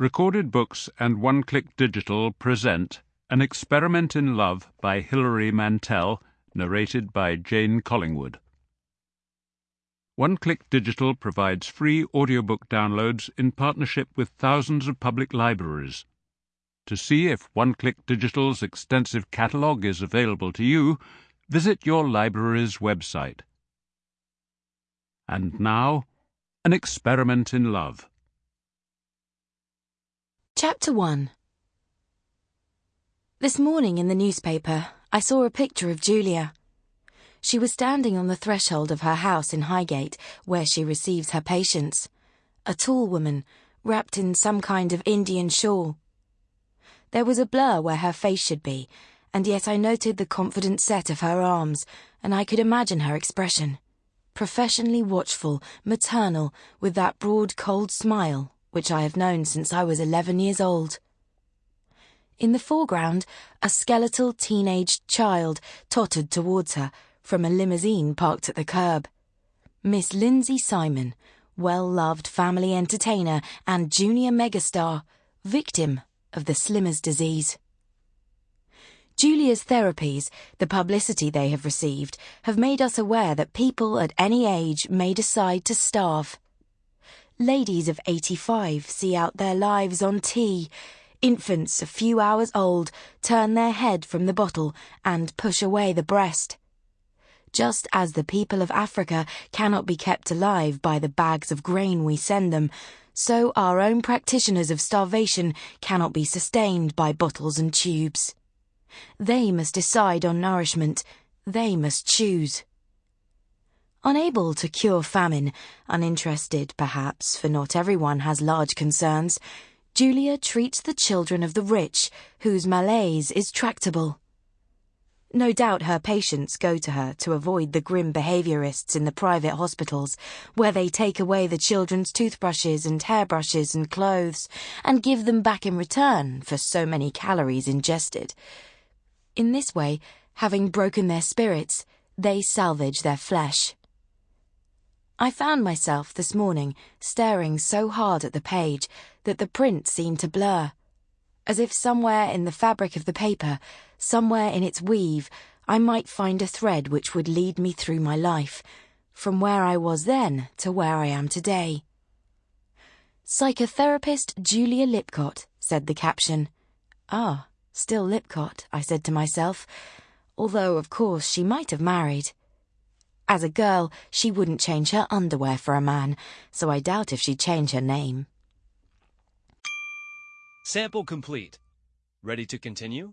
Recorded Books and One Click Digital present An Experiment in Love by Hilary Mantel, narrated by Jane Collingwood. One Click Digital provides free audiobook downloads in partnership with thousands of public libraries. To see if One Click Digital's extensive catalogue is available to you, visit your library's website. And now, An Experiment in Love. Chapter 1 This morning in the newspaper, I saw a picture of Julia. She was standing on the threshold of her house in Highgate, where she receives her patients. A tall woman, wrapped in some kind of Indian shawl. There was a blur where her face should be, and yet I noted the confident set of her arms, and I could imagine her expression. Professionally watchful, maternal, with that broad, cold smile which I have known since I was 11 years old. In the foreground, a skeletal teenaged child tottered towards her from a limousine parked at the curb. Miss Lindsay Simon, well-loved family entertainer and junior megastar, victim of the slimmer's disease. Julia's therapies, the publicity they have received, have made us aware that people at any age may decide to starve. Ladies of 85 see out their lives on tea. Infants a few hours old turn their head from the bottle and push away the breast. Just as the people of Africa cannot be kept alive by the bags of grain we send them, so our own practitioners of starvation cannot be sustained by bottles and tubes. They must decide on nourishment. They must choose. Unable to cure famine, uninterested perhaps, for not everyone has large concerns, Julia treats the children of the rich, whose malaise is tractable. No doubt her patients go to her to avoid the grim behaviourists in the private hospitals, where they take away the children's toothbrushes and hairbrushes and clothes, and give them back in return for so many calories ingested. In this way, having broken their spirits, they salvage their flesh. I found myself this morning staring so hard at the page that the print seemed to blur. As if somewhere in the fabric of the paper, somewhere in its weave, I might find a thread which would lead me through my life, from where I was then to where I am today. Psychotherapist Julia Lipcott, said the caption. Ah, still Lipcott, I said to myself, although of course she might have married. As a girl, she wouldn't change her underwear for a man, so I doubt if she'd change her name. Sample complete. Ready to continue?